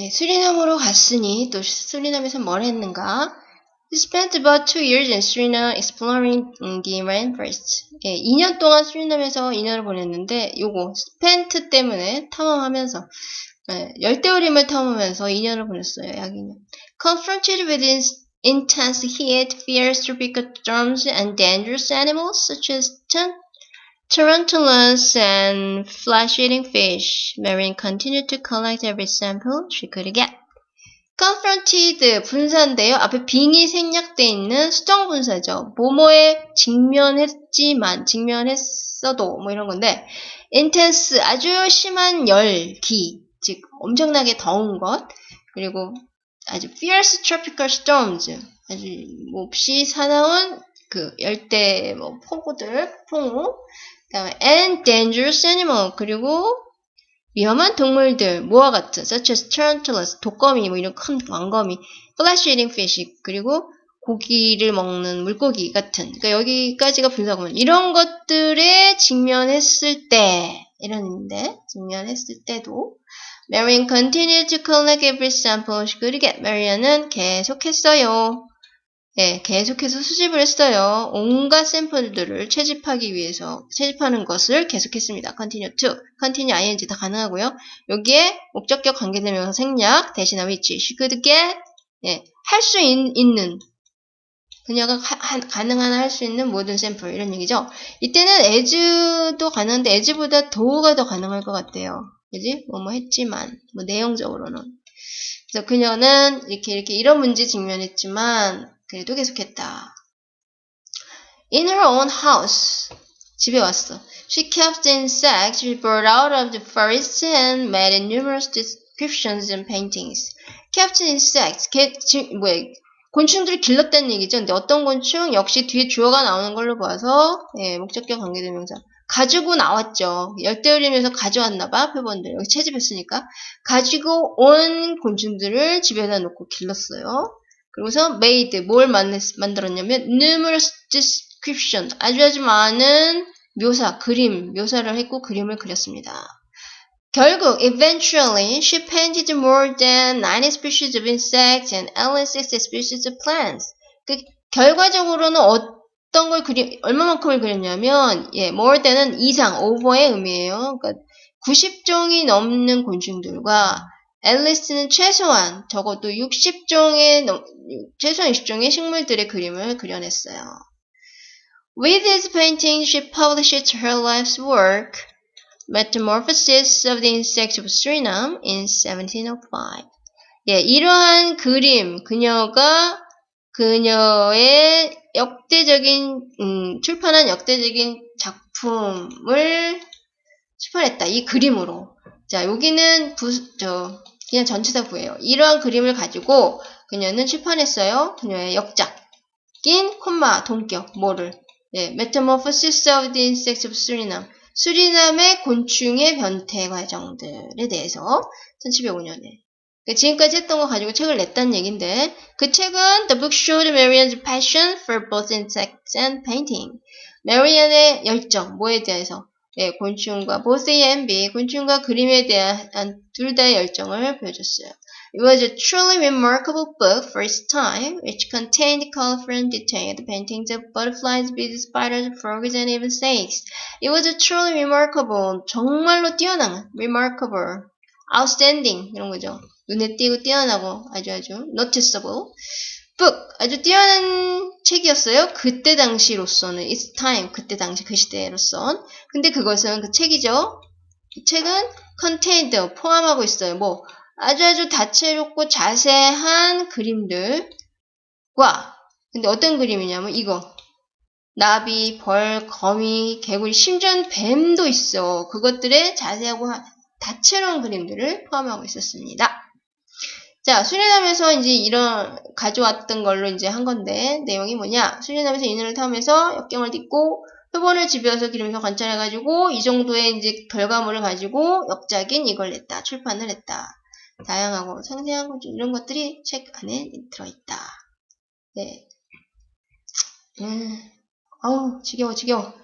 예, 수리남으로 갔으니 또 수리남에서 뭘 했는가? He spent about two years in Suriname exploring the rainforest. 예, 2년 동안 수리남에서 2년을 보냈는데 요거 spent 때문에 탐험하면서 예, 열대우림을 탐험하면서 2년을 보냈어요. 약 2년. Confronted with intense heat, fierce tropical storms, and dangerous animals such as tarantulas and flesh-eating fish, Marion continued to collect every sample she could get. confronted 분사인데요. 앞에 빙이 생략돼 있는 수정 분사죠. 뭐뭐에 직면했지만 직면했어도 뭐 이런 건데 intense 아주 심한 열기 즉 엄청나게 더운 것 그리고 아주 fierce tropical storms 아주 몹시 사나운 그 열대 뭐 폭우들 폭우 그 다음에 and dangerous animal 그리고 위험한 동물들, 뭐와 같은, such as tarantulas, 독거미, 뭐 이런 큰 왕거미, flesh eating fish, 그리고 고기를 먹는 물고기 같은. 그러니까 여기까지가 분석하면 이런 것들에 직면했을 때, 이런 의미인데, 직면했을 때도, Marian continued to collect every sample she could get. Marian은 계속했어요. 예, 계속해서 수집을 했어요. 온갖 샘플들을 채집하기 위해서 채집하는 것을 계속했습니다. continue to, continue ing 다 가능하고요. 여기에 목적격 관계대명사 생략 대신하 위치 she could get 예, 할 수 있는 그녀가 하, 가능한 할 수 있는 모든 샘플 이런 얘기죠. 이때는 as도 가능한데 as보다 do가 더 가능할 것 같아요. 그지? 뭐뭐 했지만 뭐 내용적으로는 그래서 그녀는 이렇게 이렇게 이런 문제 직면했지만 그래도 계속했다. In her own house. 집에 왔어. She kept insects she brought out of the forest and made numerous descriptions and paintings. kept insects. 개, 지, 뭐야, 곤충들을 길렀다는 얘기죠. 근데 어떤 곤충? 역시 뒤에 주어가 나오는 걸로 봐서 예, 목적격 관계대명사. 가지고 나왔죠. 열대우림에서 가져왔나봐, 표본들. 여기 채집했으니까. 가지고 온 곤충들을 집에다 놓고 길렀어요. 그리고서 made 뭘 만들었냐면 numerous description 아주 아주 많은 묘사, 그림, 묘사를 했고 그림을 그렸습니다. 결국 eventually she painted more than 90 species of insects and at least 60 species of plants. 그 결과적으로는 어떤 걸 그리 얼마만큼을 그렸냐면 예, more than은 이상, over의 의미예요. 그러니까 90종이 넘는 곤충들과 앨리스는 최소한 적어도 60종의 최소한 60종의 식물들의 그림을 그려냈어요. With these paintings, she published her life's work, Metamorphosis of the Insects of Suriname, in 1705. 예, 이러한 그림, 그녀가 그녀의 역대적인 음, 출판한 역대적인 작품을 출판했다. 이 그림으로. 자, 여기는 부, 저, 그냥 전치사 구예요. 이러한 그림을 가지고 그녀는 출판했어요. 그녀의 역작인 콤마 동격 뭐를 예, Metamorphosis of the Insects of Suriname 수리남의 곤충의 변태 과정들에 대해서 1705년에 그러니까 지금까지 했던 거 가지고 책을 냈다는 얘긴데 그 책은 The book showed Marianne's passion for both insects and painting. 메리안의 열정 뭐에 대해서 예, 곤충과 B, 곤충과 그림에 대한 둘 다의 열정을 보여줬어요. It was a truly remarkable book for its time, which contained colorful and detailed paintings of butterflies, bees, spiders, frogs, and even snakes. It was a truly remarkable, 정말로 뛰어난, remarkable, outstanding 이런 거죠. 눈에 띄고 뛰어나고 아주 아주 noticeable. Book 아주 뛰어난 책이었어요. 그때 당시로서는 its time 그때 당시 그 시대로선. 근데 그것은 그 책이죠. 이 책은 contained 포함하고 있어요. 뭐 아주 아주 다채롭고 자세한 그림들과 근데 어떤 그림이냐면 이거 나비, 벌, 거미, 개구리, 심지어 뱀도 있어. 그것들의 자세하고 다채로운 그림들을 포함하고 있었습니다. 자, 수련하면서 이제 이런 가져왔던 걸로 이제 한 건데 내용이 뭐냐? 수련하면서 인연을 탐해서 역경을 딛고 표본을 집에서 기르면서 관찰해가지고 이 정도의 이제 결과물을 가지고 역작인 이걸 냈다. 출판을 했다. 다양하고 상세한 것 이런 것들이 책 안에 들어있다. 네. 음, 아우 지겨워 지겨워.